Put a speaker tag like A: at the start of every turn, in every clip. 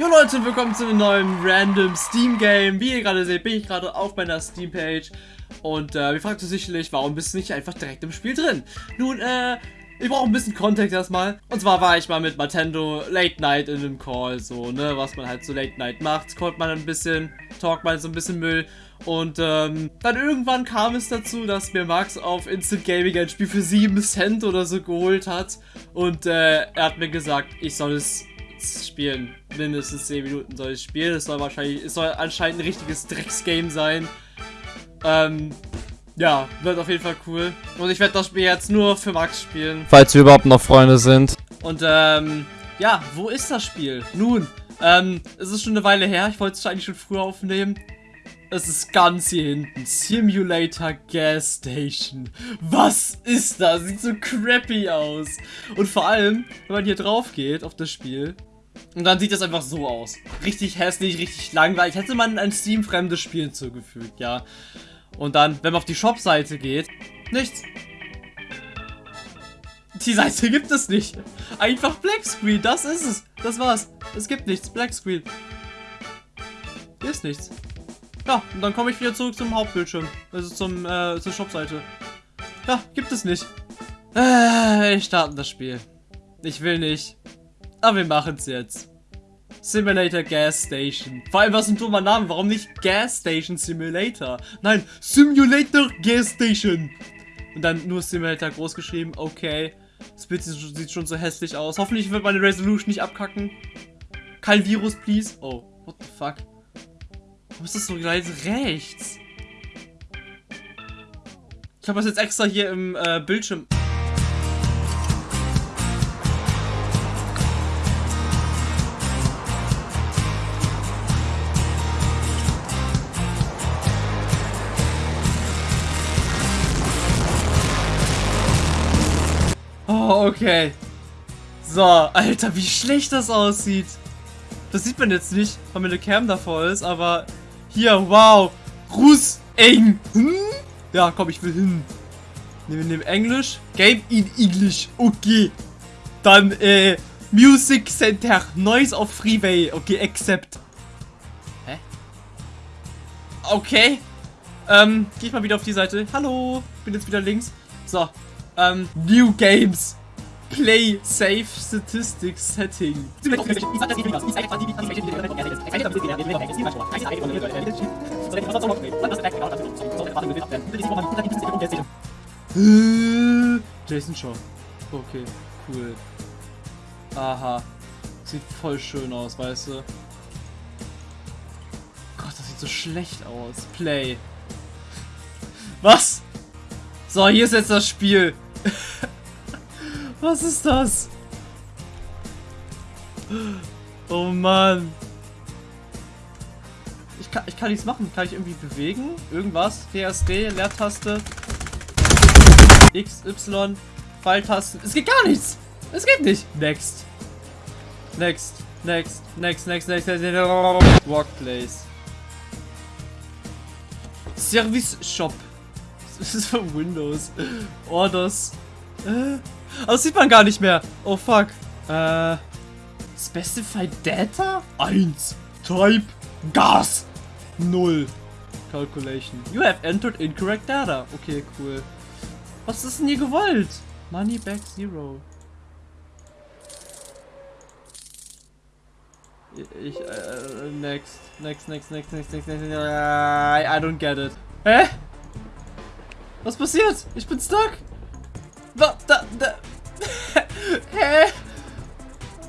A: Jo Leute und willkommen zu einem neuen random Steam Game. Wie ihr gerade seht, bin ich gerade auf meiner Steam Page und äh, ihr fragt euch sicherlich, warum bist du nicht einfach direkt im Spiel drin? Nun, äh, ich brauche ein bisschen Kontext erstmal. Und zwar war ich mal mit Nintendo Late Night in einem Call, so, ne, was man halt so Late Night macht. Callt man ein bisschen, talkt man so ein bisschen Müll. Und ähm, dann irgendwann kam es dazu, dass mir Max auf Instant Gaming ein Spiel für 7 Cent oder so geholt hat. Und äh, er hat mir gesagt, ich soll es spielen. Mindestens 10 Minuten soll ich spielen. Es soll wahrscheinlich, es soll anscheinend ein richtiges Drecksgame sein. Ähm, ja, wird auf jeden Fall cool. Und ich werde das Spiel jetzt nur für Max spielen.
B: Falls wir überhaupt noch Freunde sind.
A: Und ähm, ja, wo ist das Spiel? Nun, ähm, es ist schon eine Weile her. Ich wollte es eigentlich schon früher aufnehmen. Es ist ganz hier hinten. Simulator Gas Station. Was ist das? Sieht so crappy aus. Und vor allem, wenn man hier drauf geht auf das Spiel, und dann sieht das einfach so aus. Richtig hässlich, richtig langweilig. Hätte man ein Steam-fremdes Spiel hinzugefügt, ja. Und dann, wenn man auf die Shop-Seite geht, nichts. Die Seite gibt es nicht. Einfach Black Screen, das ist es. Das war's. Es gibt nichts. Black Screen. Hier ist nichts. Ja, und dann komme ich wieder zurück zum Hauptbildschirm. Also zum, äh, zur Shop-Seite. Ja, gibt es nicht. Äh, ich starte das Spiel. Ich will nicht. Aber wir machen es jetzt. Simulator Gas Station. Vor allem, was ein dummer Name. Warum nicht Gas Station Simulator? Nein, Simulator Gas Station. Und dann nur Simulator groß geschrieben. Okay. Das Bild sieht schon so hässlich aus. Hoffentlich wird meine Resolution nicht abkacken. Kein Virus, please. Oh, what the fuck? Warum ist das so gleich rechts? Ich habe das jetzt extra hier im äh, Bildschirm... Oh, okay. So, Alter, wie schlecht das aussieht. Das sieht man jetzt nicht, weil meine Cam davor ist, aber hier, wow. Ruß eng. Hm? Ja, komm, ich will hin. Nehmen wir nehmen Englisch. Game in English. Okay. Dann, äh, Music Center. Noise of Freeway. Okay, accept. Hä? Okay. Ähm, geh ich mal wieder auf die Seite. Hallo. Bin jetzt wieder links. So. Ähm, New Games. Play Safe Statistics Setting. Jason Shaw. Okay, cool. Aha. Sieht voll schön aus, weißt du? Gott, das sieht so schlecht aus. Play. Was? So, hier ist jetzt das Spiel. Was ist das? Oh Mann. Ich kann, ich kann nichts machen. Kann ich irgendwie bewegen? Irgendwas? WSD, Leertaste. X, Y, Pfeiltasten. Es geht gar nichts. Es geht nicht. Next. Next. Next. Next. Next. Next. next. Workplace. Service Shop. Das ist für Windows. Orders. Äh. Aber das sieht man gar nicht mehr. Oh fuck. Äh. Specified Data? 1. Type. Gas. 0. Calculation. You have entered incorrect data. Okay, cool. Was ist denn hier gewollt? Money back zero. Ich, äh, next, next, next, next, next, next, next, I, I don't get it. Hä? Was passiert? Ich bin stuck. Was? Da, da. Hä?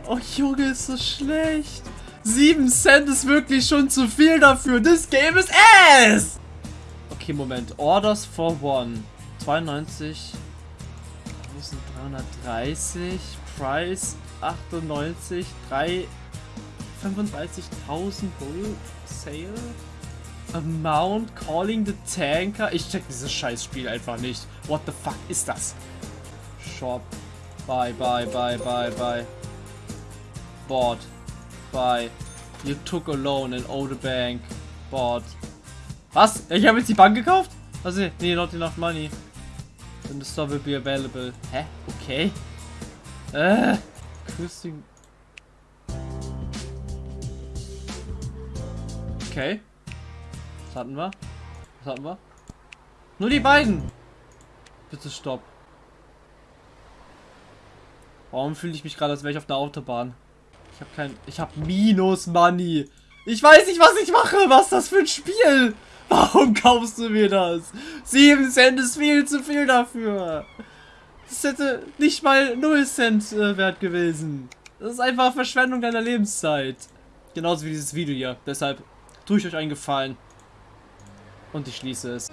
A: Oh Junge, ist so schlecht. 7 Cent ist wirklich schon zu viel dafür. This game is ass! Okay, Moment. Orders for one. 92. 330. Price 98. 3. 35.000 Bull Sale. Amount calling the tanker. Ich check dieses Scheißspiel einfach nicht. What the fuck ist das? Shop. Bye, bye, bye, bye, bye. Bought. Bye. You took a loan in the bank. Bought. Was? Ich habe jetzt die Bank gekauft? Also, nee, not enough money. Then the store will be available. Hä? Okay. Äh. Küssing. Okay. Was hatten wir? Was hatten wir? Nur die beiden. Bitte stopp. Warum fühle ich mich gerade, als wäre ich auf der Autobahn? Ich habe kein... Ich habe Minus Money. Ich weiß nicht, was ich mache. Was ist das für ein Spiel? Warum kaufst du mir das? 7 Cent ist viel zu viel dafür. Das hätte nicht mal 0 Cent äh, wert gewesen. Das ist einfach Verschwendung deiner Lebenszeit. Genauso wie dieses Video hier. Deshalb tue ich euch einen Gefallen. Und ich schließe es.